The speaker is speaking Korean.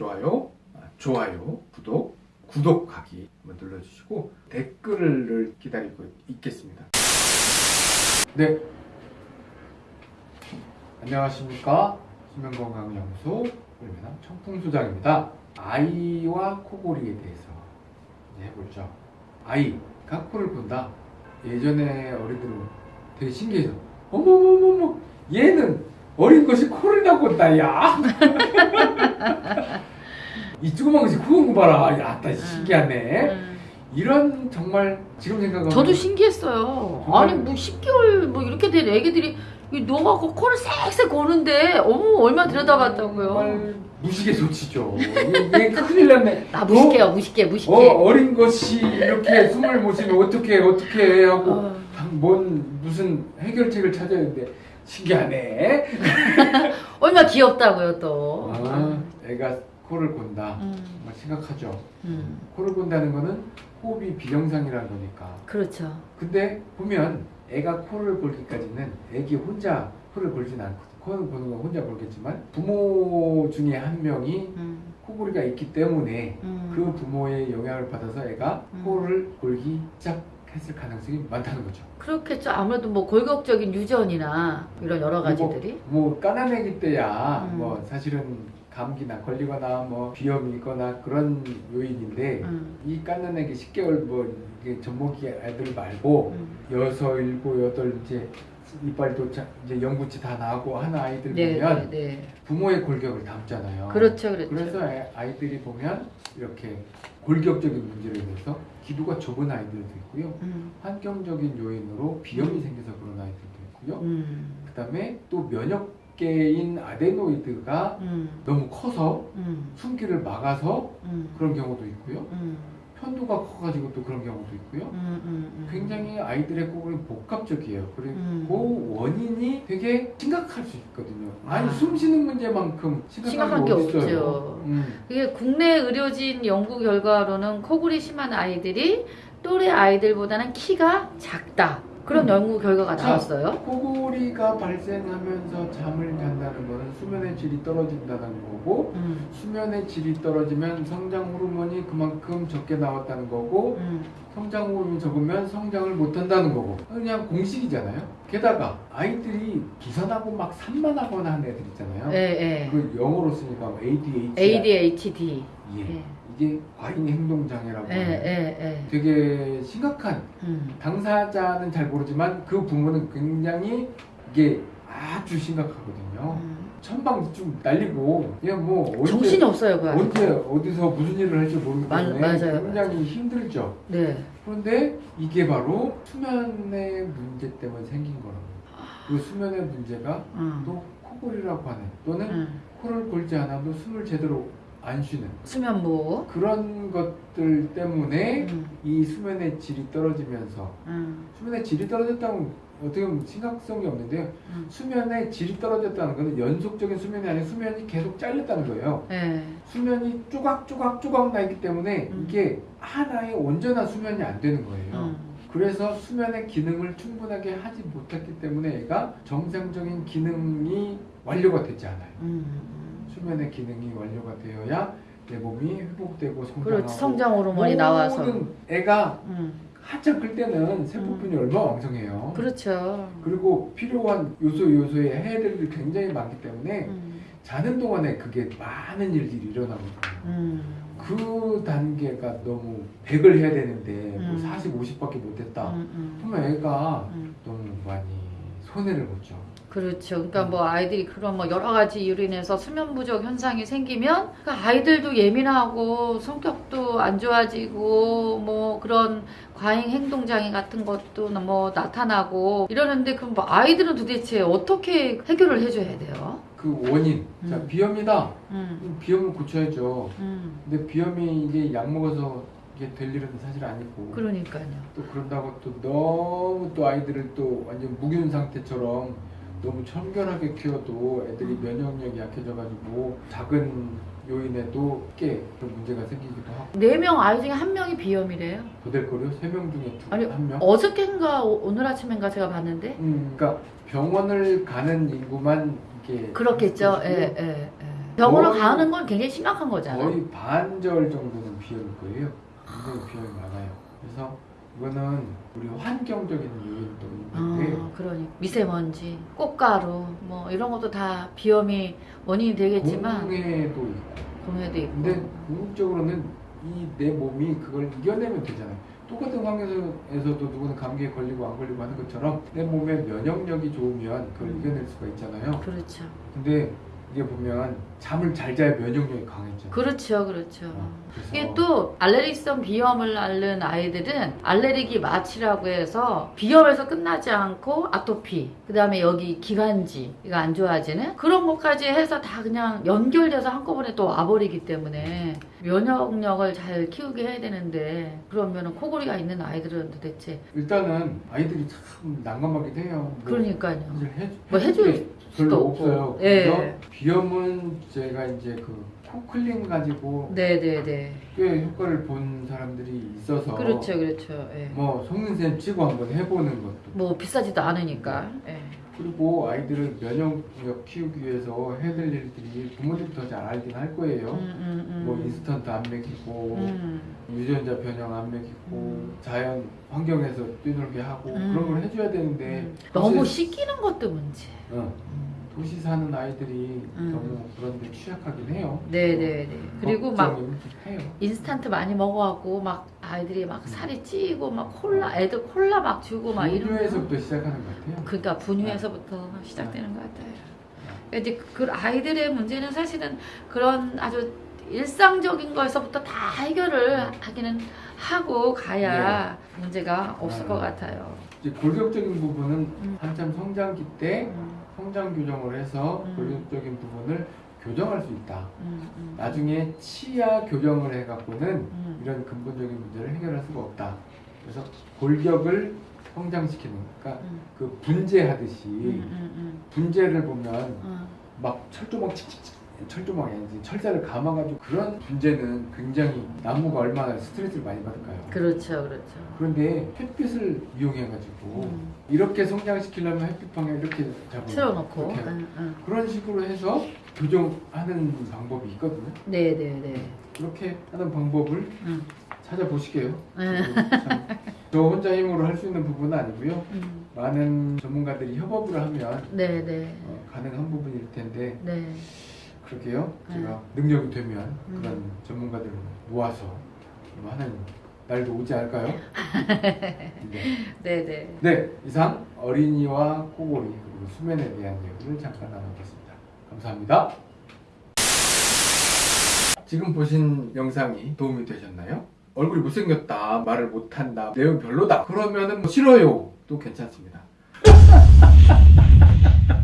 좋아요, 아, 좋아요, 구독, 구독하기 한번 눌러주시고 댓글을 기다리고 있겠습니다. 네. 안녕하십니까. 수면건강연구소 울면함 청풍소장입니다. 아이와 코골이에 대해서 해보죠. 아이가 코를 본다. 예전에 어린들은 되게 신기해서 어머머머머 얘는 어린 것이 코를 다 본다 야. 이 조그만 것이 코본거 봐라. 야, 나 신기하네. 음. 이런 정말 지금 생각하면 저도 신기했어요. 정말- 아니 뭐 10개월 뭐 이렇게 된 애기들이 이 녹아고 코를 쌕쌕 고는데 어머 얼마 들여다봤다고요. 정말 무식의 소치죠. 이게 큰일 났네. 나 무식해요 무식해 무식해. 어, 어린 것이 이렇게 숨을 못 쉬면 어떻게 어떻게 하고 어. 뭔 무슨 해결책을 찾아야 되는데 신기하네. 얼마 귀엽다고요 또. 아, 애가 코를 곤다. 음, 정말 심각하죠. 음, 코를 곤다는 거는 호흡이 비정상이라는 거니까. 그렇죠. 근데 보면 애가 코를 골기까지는 애기 혼자 코를 골진 않거든. 코를 고는 건 혼자 골겠지만 부모 중에 한 명이 음, 코골이가 있기 때문에 음. 그 부모의 영향을 받아서 애가 음. 코를 골기 시작 했을 가능성이 많다는 거죠. 그렇겠죠. 아무래도 뭐 골격적인 유전이나 이런 여러 가지들이. 뭐 까난 애기 때야 음. 뭐 사실은 감기나 걸리거나 뭐 비염이 있거나 그런 요인인데 음, 이 까난 애기 10개월 뭐 이게 젖먹이 애들 말고 음. 여섯, 일곱, 여덟 이제 이빨도 자- 이제 영구치 다 나고 하는 아이들 네, 보면 네, 네. 부모의 골격을 담잖아요. 그렇죠, 그렇죠. 그래서 애- 아이들이 보면 이렇게 골격적인 문제로 인해서 기도가 좁은 아이들도 있고요. 음, 환경적인 요인으로 비염이 생겨서 그런 아이들도 있고요. 음, 그 다음에 또 면역 계인 아데노이드가 음, 너무 커서 음, 숨기를 막아서 음, 그런 경우도 있고요. 음, 편도가 커가지고 또 그런 경우도 있고요. 음, 음, 음. 굉장히 아이들의 코골이 복합적이에요. 그리고 음. 그 원인이 되게 심각할 수 있거든요. 아니 아. 숨 쉬는 문제만큼 심각한, 심각한 게 게. 없죠. 음. 이게 국내 의료진 연구 결과로는 코골이 심한 아이들이 또래 아이들보다는 키가 작다. 그런 음. 연구 결과가 자, 나왔어요. 코골이가 발생하면서 잠을 잔다는 거는 수면의 질이 떨어진다는 거고 음, 수면의 질이 떨어지면 성장 호르몬이 그만큼 적게 나왔다는 거고 음, 성장 호르몬이 적으면 성장을 못 한다는 거고 그냥 공식이잖아요. 게다가 아이들이 부산하고 막 산만하거나 하는 애들 있잖아요. 예, 예. 그 영어로 쓰니까 뭐 ADHD. ADHD. 예. 예, 이게 과잉 행동 장애라고 예, 해요. 예, 예. 되게 심각한 음, 당사자는 잘 모르지만 그 부모는 굉장히 이게 아주 심각하거든요. 음. 천방지축 날리고 그냥 뭐 언제 정신이 없어요, 그. 언제 어디서 무슨 일을 할지 모르기 맞- 때문에 맞아요, 굉장히 힘들죠. 네. 그런데 이게 바로 수면의 문제 때문에 생긴 거라고. 그 수면의 문제가 음, 또 코골이라고 하는 또는 음. 코를 골지 않아도 숨을 제대로 안 쉬는 수면무. 그런 것들 때문에 음, 이 수면의 질이 떨어지면서 음, 수면의 질이 떨어졌다면 어떻게 보면 심각성이 없는데요. 음. 수면의 질이 떨어졌다는 것은 연속적인 수면이 아니라 수면이 계속 잘렸다는 거예요. 예. 수면이 쪼각쪼각쪼각 나 있기 때문에 음. 이게 하나의 온전한 수면이 안 되는 거예요. 음, 그래서 수면의 기능을 충분하게 하지 못했기 때문에 얘가 정상적인 기능이 완료가 되지 않아요. 음. 수면의 기능이 완료가 되어야 내 몸이 회복되고 성장하고 성장 호르몬이 나와서. 애가 음, 한참 클 때는 세포분이 얼마나 왕성해요. 그렇죠. 그리고 필요한 요소 요소의 해들이 굉장히 많기 때문에 음, 자는 동안에 그게 많은 일들이 일어나거든요. 음, 그 단계가 너무 100을 해야 되는데 뭐 음. 40, 50밖에 못했다. 음, 음, 그러면 애가 음. 너무 많이 손해를 보죠. 그렇죠. 그러니까 뭐 아이들이 그런 뭐 여러 가지 이유로 인해서 수면 부족 현상이 생기면 그 아이들도 예민하고 성격도 안 좋아지고 뭐 그런 과잉 행동 장애 같은 것도 뭐 나타나고 이러는데 그럼 뭐 아이들은 도대체 어떻게 해결을 해줘야 돼요? 그 원인, 자 음. 비염이다. 음, 비염을 고쳐야죠. 음, 근데 비염이 이게 약 먹어서 이게 될 일은 사실 아니고 그러니까요. 또 그런다고 또 너무 또 아이들을 또 완전 무균 상태처럼 너무 청결하게 키워도 애들이 음. 면역력이 약해져가지고 작은 요인에도 꽤 그런 문제가 생기기도 하고 네 명 아이 중에 한 명이 비염이래요. 더될거려 세명 중에 아니, 두한 명. 어저께인가 오- 오늘 아침인가 제가 봤는데 음, 그러니까 병원을 가는 인구만 이게 그렇겠죠. 예, 예, 예. 병원을 거의- 가는 건 굉장히 심각한 거잖아. 거의 반절 정도는 비염일 거예요. 굉장히 비염이 많아요. 그래서 이거는 우리 환경적인 요인도 있는데 아, 그러니 미세먼지, 꽃가루 뭐 이런 것도 다 비염이 원인이 되겠지만 공해도 있고 공해도 있고. 근데 궁극적으로는 이 내 몸이 그걸 이겨내면 되잖아요. 똑같은 환경에서도 누구는 감기에 걸리고 안 걸리고 하는 것처럼 내 몸의 면역력이 좋으면 그걸 음. 이겨낼 수가 있잖아요. 그렇죠. 근데 이게 보면 잠을 잘 자야 면역력이 강해져요. 그렇죠, 그렇죠. 어, 이게 또 알레르기성 비염을 앓는 아이들은 알레르기 마취라고 해서 비염에서 끝나지 않고 아토피, 그 다음에 여기 기관지가 안 좋아지는 그런 것까지 해서 다 그냥 연결돼서 한꺼번에 또 와버리기 때문에 면역력을 잘 키우게 해야 되는데 그러면은 코골이가 있는 아이들은 도대체 일단은 아이들이 참 난감하기도 해요. 뭐 그러니까요. 해, 뭐 해줄 게 별로 없어요. 그래서 예. 비염은 제가 이제 그 코클린 가지고 네네네. 꽤 효과를 본 사람들이 있어서 그렇죠, 그렇죠. 예. 뭐 속는셈 치고 한번 해보는 것도 뭐 비싸지도 않으니까. 예. 그리고 아이들을 면역력 키우기 위해서 해야 될 일들이 더잘 알긴 할 거예요. 음, 음, 음. 뭐 인스턴트 안 먹이고 음. 유전자 변형 안 먹이고 음. 자연 환경에서 뛰놀게 하고 음. 그런 걸 해줘야 되는데 음. 너무 씻기는 것도 문제. 어, 도시 사는 아이들이 음. 너무 그런 데 취약하긴 해요. 네네네. 그리고 막 해요. 인스턴트 많이 먹어갖고 막 아이들이 막 살이 찌고 막 콜라 애들 콜라 막 주고 막 이런. 거. 분유에서부터 시작하는 것 같아요. 그러니까 분유에서부터 시작되는 것 같아요. 그러니까 이제 그 아이들의 문제는 사실은 그런 아주 일상적인 거에서부터 다 해결을 하기는 하고 가야 문제가 없을 아. 것 같아요. 이제 골격적인 부분은 음. 한참 성장기 때 음, 성장 교정을 해서 음. 골격적인 부분을 교정할 수 있다. 음, 음, 나중에 치아 교정을 해갖고는 음. 이런 근본적인 문제를 해결할 수가 없다. 그래서 골격을 성장시키는, 그러니까 음, 그 분재하듯이 음, 음, 분재를 보면 음. 막 철조망 칙칙칙 철조망이 아니지 철사를 감아가지고 그런 분재는 굉장히 나무가 얼마나 스트레스를 많이 받을까요? 그렇죠, 그렇죠. 그런데 햇빛을 이용해가지고 음. 이렇게 성장시키려면 햇빛 방에 이렇게 잡고 틀어놓고. 응, 응. 그런 식으로 해서 교정하는 방법이 있거든요. 네, 네, 네. 그렇게 하는 방법을 응. 찾아보시게요. 저 혼자 힘으로 할 수 있는 부분은 아니고요. 음. 많은 전문가들이 협업을 하면 네, 네, 어, 가능한 부분일 텐데 네. 그렇게요. 네. 제가 능력이 되면 음. 그런 전문가들을 모아서 좀 하는 날도 오지 않을까요? 네. 네, 네. 네, 이상 어린이와 코골이 그리고 수면에 대한 이야기를 잠깐 나눠봤습니다. 감사합니다. 지금 보신 영상이 도움이 되셨나요? 얼굴이 못생겼다, 말을 못한다, 내용 별로다. 그러면은 뭐 싫어요. 또 괜찮습니다.